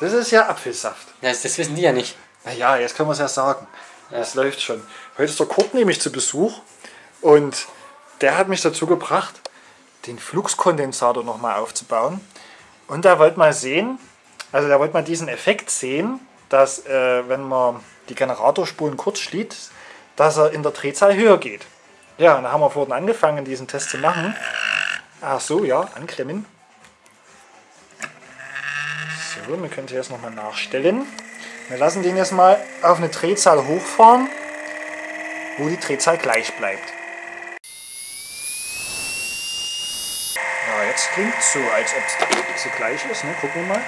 Das ist ja Apfelsaft. Das, das wissen die ja nicht. Naja, jetzt können wir es ja sagen. Das läuft schon. Heute ist der Kurt nämlich zu Besuch und der hat mich dazu gebracht, den Fluxkondensator nochmal aufzubauen. Und er wollte mal sehen, also der wollte mal diesen Effekt sehen, dass äh, wenn man die Generatorspulen kurz schließt, dass er in der Drehzahl höher geht. Ja, und da haben wir vorhin angefangen, diesen Test zu machen. Ach so, ja, anklemmen. So, wir können jetzt nochmal nachstellen. Wir lassen den jetzt mal auf eine Drehzahl hochfahren, wo die Drehzahl gleich bleibt. Ja, jetzt klingt es so, als ob es gleich ist. Ne? Gucken wir mal.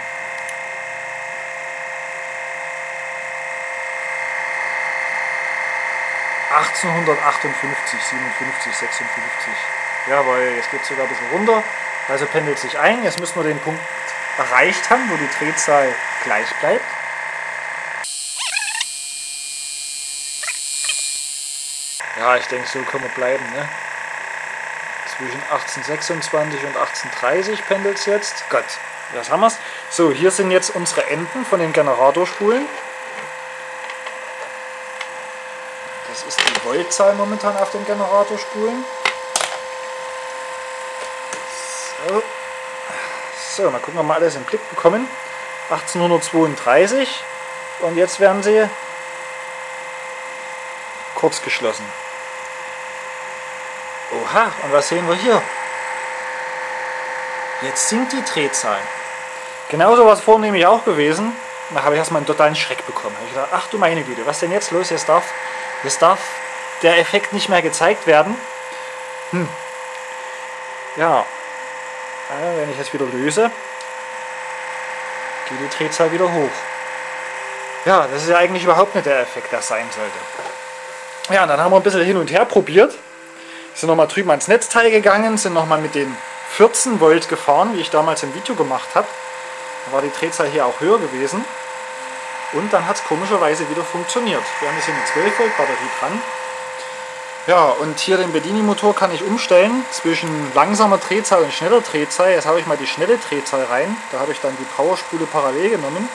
...1858, 57, 56. Jawohl, jetzt geht es sogar ein bisschen runter. Also pendelt sich ein. Jetzt müssen wir den Punkt erreicht haben, wo die Drehzahl gleich bleibt. Ja, ich denke, so können wir bleiben. Ne? Zwischen 1826 und 1830 pendelt es jetzt. Gott, das haben wir es. So, hier sind jetzt unsere Enden von den Generatorspulen. Das ist die Voltzahl momentan auf den Generatorspulen. So. So, mal gucken, ob wir alles im Blick bekommen. 1832 und jetzt werden sie kurz geschlossen. Oha, und was sehen wir hier? Jetzt sinkt die Drehzahl. Genauso war es vorhin nämlich auch gewesen. Da habe ich erstmal einen totalen Schreck bekommen. Da habe ich gedacht, ach du meine Güte, was denn jetzt los? Jetzt darf, jetzt darf der Effekt nicht mehr gezeigt werden. Hm. Ja, wenn ich jetzt wieder löse, geht die Drehzahl wieder hoch. Ja, das ist ja eigentlich überhaupt nicht der Effekt, der sein sollte. Ja, dann haben wir ein bisschen hin und her probiert. Sind nochmal drüben ans Netzteil gegangen, sind nochmal mit den 14 Volt gefahren, wie ich damals im Video gemacht habe. Da war die Drehzahl hier auch höher gewesen. Und dann hat es komischerweise wieder funktioniert. Wir haben jetzt hier eine 12 Volt Batterie dran. Ja, und hier den Bedini-Motor kann ich umstellen zwischen langsamer Drehzahl und schneller Drehzahl. Jetzt habe ich mal die schnelle Drehzahl rein. Da habe ich dann die Powerspule parallel genommen.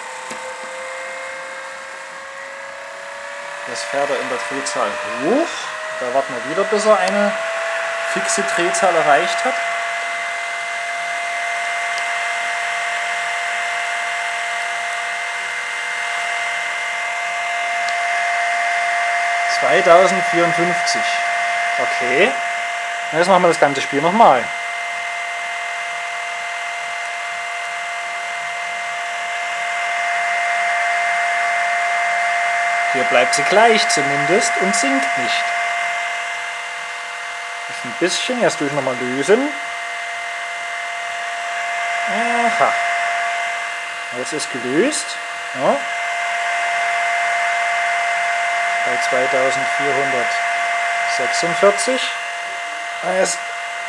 Jetzt fährt er in der Drehzahl hoch. Da warten wir wieder, bis er eine fixe Drehzahl erreicht hat. ...2054. Okay. Jetzt machen wir das ganze Spiel nochmal. Hier bleibt sie gleich zumindest und sinkt nicht. Das ein bisschen, jetzt durch nochmal lösen. Aha. Jetzt ist gelöst. Ja. Bei 2446. Jetzt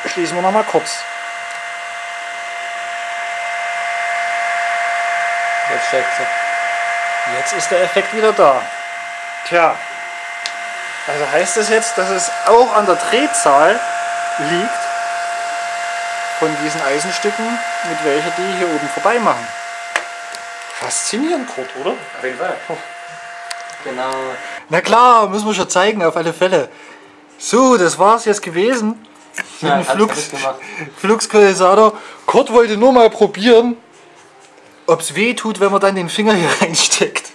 schließen wir nochmal kurz. Jetzt steigt sie. Jetzt ist der Effekt wieder da. Tja, also heißt das jetzt, dass es auch an der Drehzahl liegt von diesen Eisenstücken, mit welcher die hier oben vorbei machen. Faszinierend, Kurt, oder? Auf jeden Fall. Genau. Na klar, müssen wir schon zeigen, auf alle Fälle. So, das war's jetzt gewesen. Mit Ja, dem Flux. Fluxkondensator. Kurt wollte nur mal probieren, ob es weh tut, wenn man dann den Finger hier reinsteckt.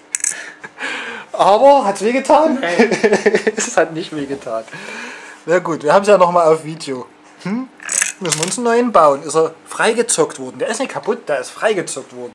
Aber hat es wehgetan? es hat nicht wehgetan. Na gut, wir haben es ja nochmal auf Video. Hm? Müssen wir uns einen neuen bauen. Ist er freigezockt worden. Der ist nicht kaputt, der ist freigezockt worden.